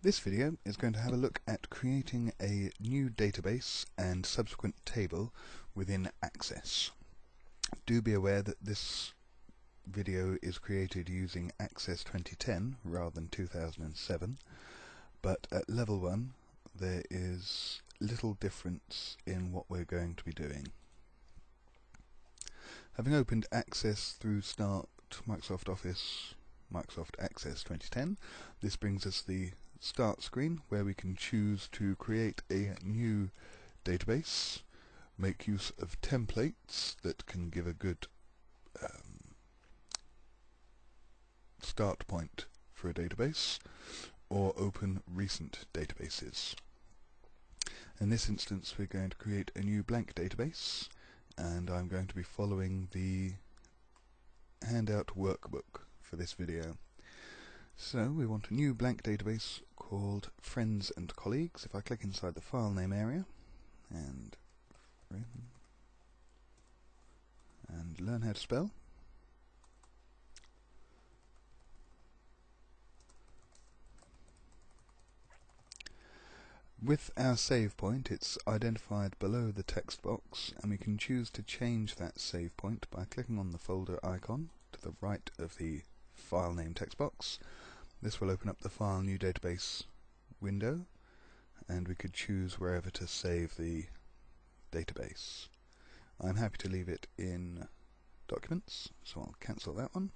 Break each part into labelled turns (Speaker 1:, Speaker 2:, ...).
Speaker 1: This video is going to have a look at creating a new database and subsequent table within Access. Do be aware that this video is created using Access 2010 rather than 2007 but at level 1 there is little difference in what we're going to be doing. Having opened Access through Start Microsoft Office Microsoft Access 2010 this brings us the start screen where we can choose to create a new database, make use of templates that can give a good um, start point for a database, or open recent databases. In this instance we're going to create a new blank database and I'm going to be following the handout workbook for this video. So we want a new blank database called Friends and Colleagues. If I click inside the file name area and and learn how to spell, With our save point, it's identified below the text box, and we can choose to change that save point by clicking on the folder icon to the right of the file name text box this will open up the File New Database window and we could choose wherever to save the database. I'm happy to leave it in Documents, so I'll cancel that one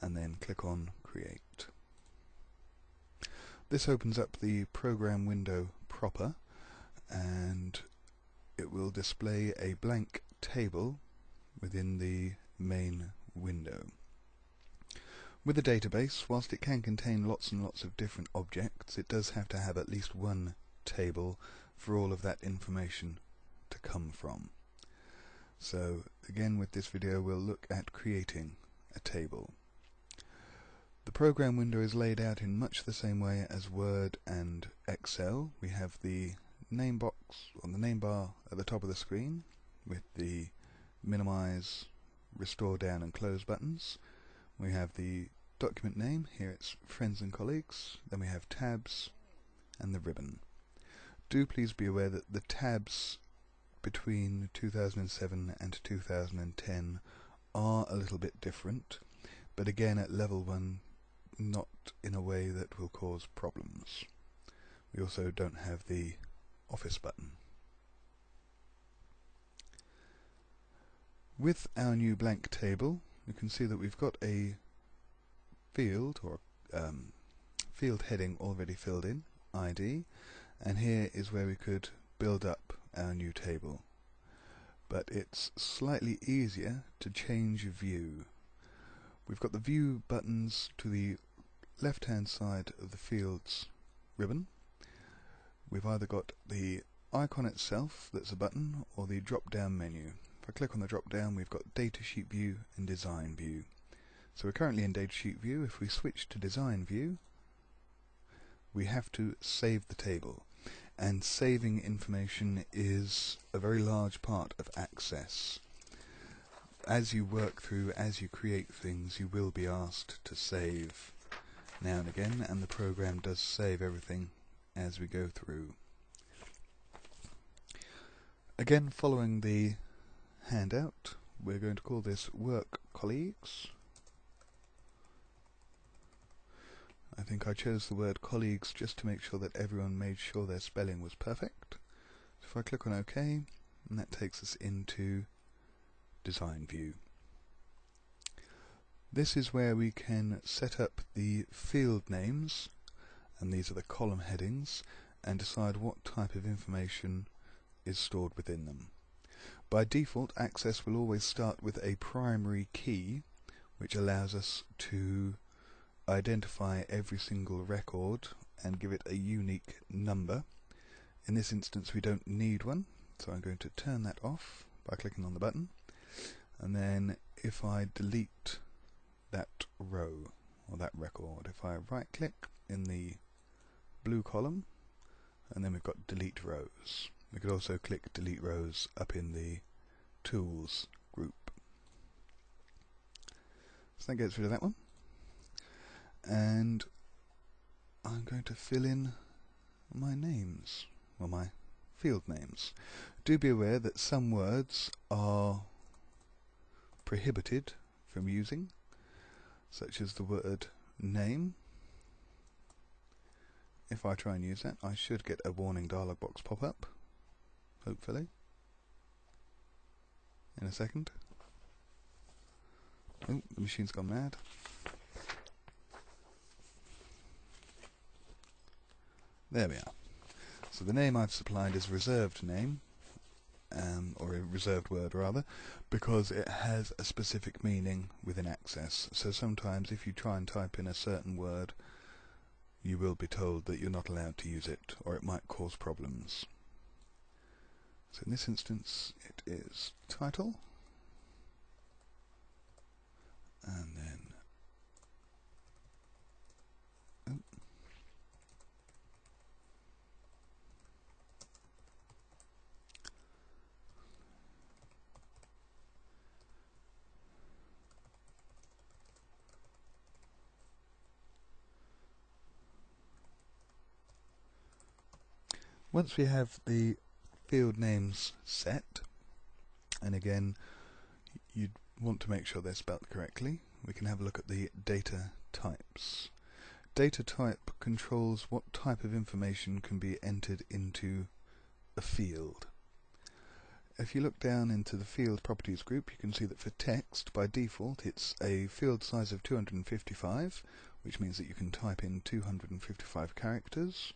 Speaker 1: and then click on Create. This opens up the program window proper and it will display a blank table within the main window. With a database, whilst it can contain lots and lots of different objects, it does have to have at least one table for all of that information to come from. So again with this video we'll look at creating a table. The program window is laid out in much the same way as Word and Excel. We have the name box on the name bar at the top of the screen with the minimize, restore down and close buttons. We have the document name, here it's friends and colleagues, then we have tabs and the ribbon. Do please be aware that the tabs between 2007 and 2010 are a little bit different, but again at level 1 not in a way that will cause problems. We also don't have the office button. With our new blank table, you can see that we've got a field or um, field heading already filled in, ID, and here is where we could build up our new table. But it's slightly easier to change view. We've got the view buttons to the left hand side of the fields ribbon. We've either got the icon itself that's a button or the drop down menu. If I click on the drop down we've got datasheet view and design view. So we're currently in datasheet view. If we switch to design view, we have to save the table. And saving information is a very large part of Access. As you work through, as you create things, you will be asked to save now and again, and the program does save everything as we go through. Again, following the handout, we're going to call this Work Colleagues. I think I chose the word colleagues just to make sure that everyone made sure their spelling was perfect. So if I click on OK, and that takes us into Design View. This is where we can set up the field names, and these are the column headings, and decide what type of information is stored within them. By default, Access will always start with a primary key, which allows us to identify every single record and give it a unique number. In this instance we don't need one, so I'm going to turn that off by clicking on the button. And then if I delete that row or that record, if I right click in the blue column and then we've got delete rows. We could also click delete rows up in the tools group. So that gets rid of that one and I'm going to fill in my names, or my field names. Do be aware that some words are prohibited from using, such as the word name. If I try and use that, I should get a warning dialog box pop up, hopefully, in a second. Oh, the machine's gone mad. There we are. So the name I've supplied is reserved name, um, or a reserved word rather, because it has a specific meaning within Access. So sometimes if you try and type in a certain word, you will be told that you're not allowed to use it, or it might cause problems. So in this instance, it is title, and then oh. Once we have the field names set, and again, you'd want to make sure they're spelt correctly, we can have a look at the data types. Data type controls what type of information can be entered into a field. If you look down into the field properties group, you can see that for text, by default, it's a field size of 255, which means that you can type in 255 characters.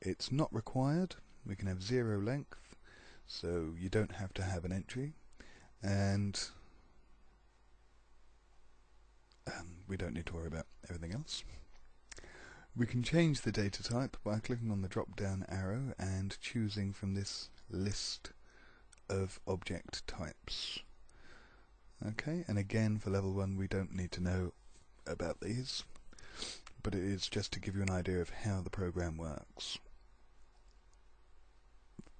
Speaker 1: It's not required. We can have zero length, so you don't have to have an entry. And um, we don't need to worry about everything else. We can change the data type by clicking on the drop down arrow and choosing from this list of object types. Okay, and again for level 1 we don't need to know about these, but it is just to give you an idea of how the program works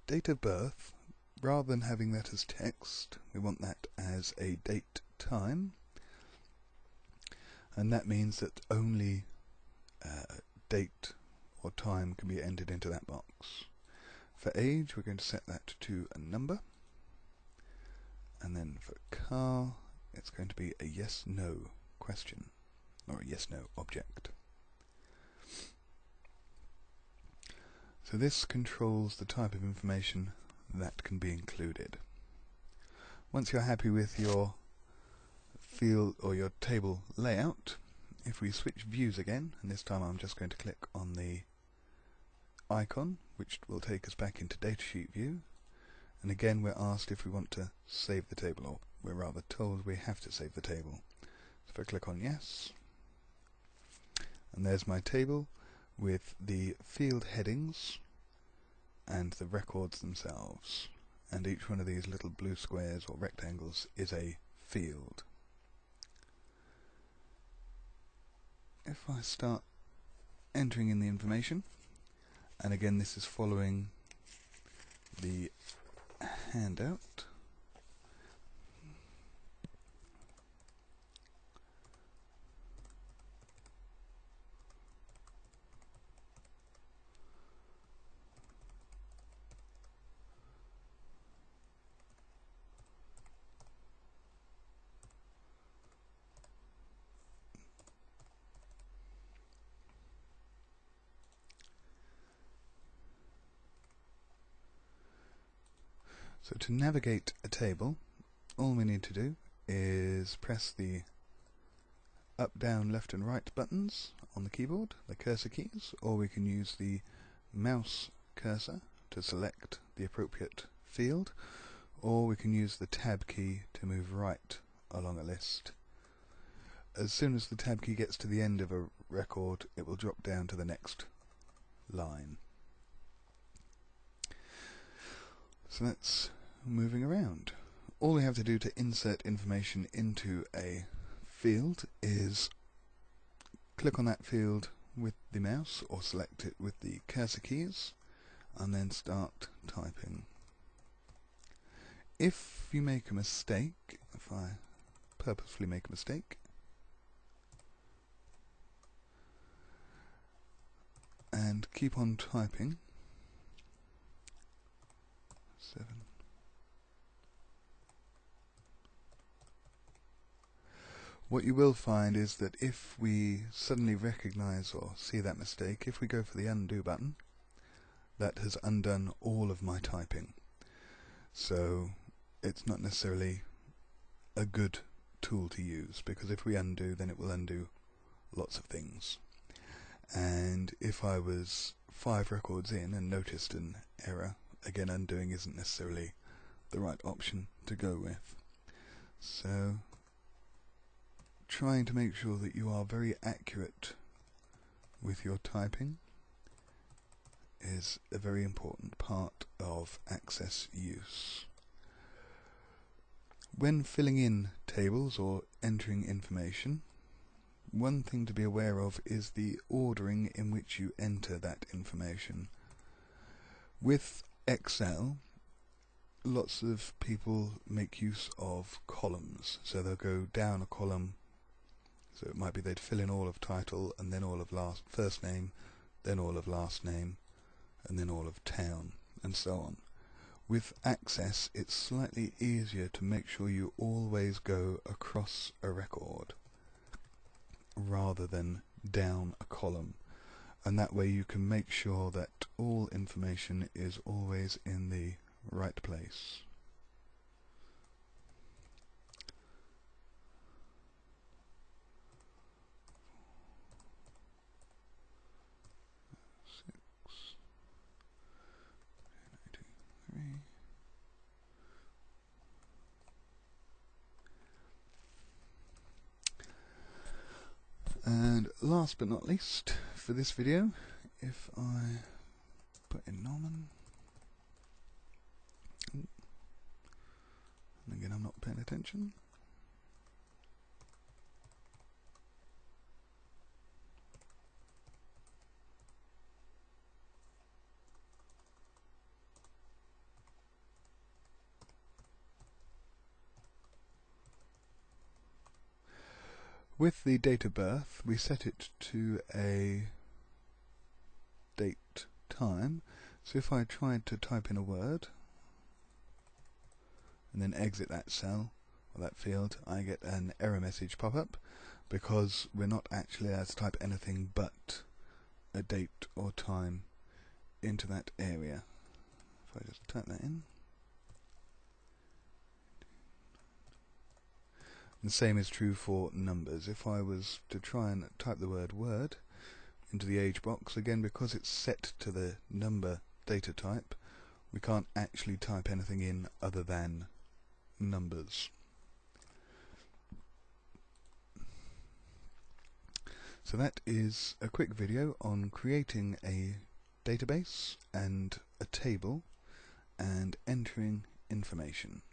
Speaker 1: date of birth, rather than having that as text, we want that as a date time. And that means that only uh, date or time can be entered into that box. For age, we're going to set that to a number. And then for car, it's going to be a yes-no question, or a yes-no object. So this controls the type of information that can be included. Once you're happy with your field or your table layout, if we switch views again, and this time I'm just going to click on the icon, which will take us back into datasheet view, and again we're asked if we want to save the table, or we're rather told we have to save the table. So if I click on yes, and there's my table, with the field headings and the records themselves. And each one of these little blue squares or rectangles is a field. If I start entering in the information, and again this is following the handout, So to navigate a table, all we need to do is press the up, down, left and right buttons on the keyboard, the cursor keys, or we can use the mouse cursor to select the appropriate field, or we can use the tab key to move right along a list. As soon as the tab key gets to the end of a record, it will drop down to the next line. So that's moving around. All we have to do to insert information into a field is click on that field with the mouse or select it with the cursor keys and then start typing. If you make a mistake, if I purposefully make a mistake, and keep on typing. What you will find is that if we suddenly recognize or see that mistake, if we go for the undo button, that has undone all of my typing. So it's not necessarily a good tool to use because if we undo then it will undo lots of things and if I was five records in and noticed an error again undoing isn't necessarily the right option to go with so trying to make sure that you are very accurate with your typing is a very important part of access use. When filling in tables or entering information, one thing to be aware of is the ordering in which you enter that information. With Excel, lots of people make use of columns, so they'll go down a column. So it might be they'd fill in all of title and then all of last first name, then all of last name, and then all of town, and so on. With Access, it's slightly easier to make sure you always go across a record rather than down a column. And that way you can make sure that all information is always in the right place. And last but not least, for this video, if I put in Norman, and again I'm not paying attention, With the date of birth, we set it to a date time. So if I tried to type in a word and then exit that cell or that field, I get an error message pop up because we're not actually allowed to type anything but a date or time into that area. If I just type that in. The same is true for numbers. If I was to try and type the word word into the age box, again because it's set to the number data type, we can't actually type anything in other than numbers. So that is a quick video on creating a database and a table and entering information.